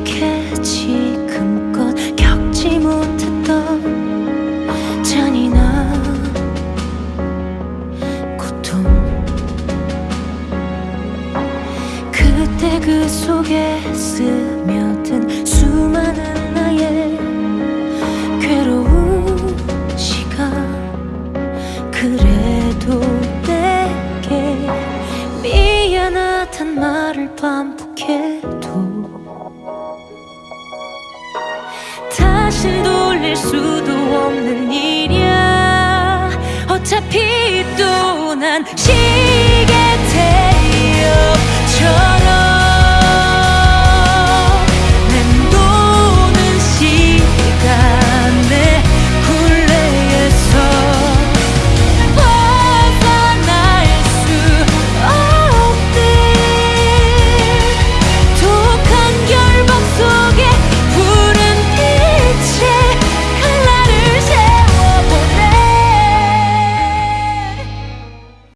이렇게 지금껏 겪지 못했던 잔인한 고통. 그때 그 속에 스며든 수많은 나의 괴로운 시간. 그래도 내게 미안하단 말을 반복해 다신 돌릴 수도 없는 일이야. 어차피 또 난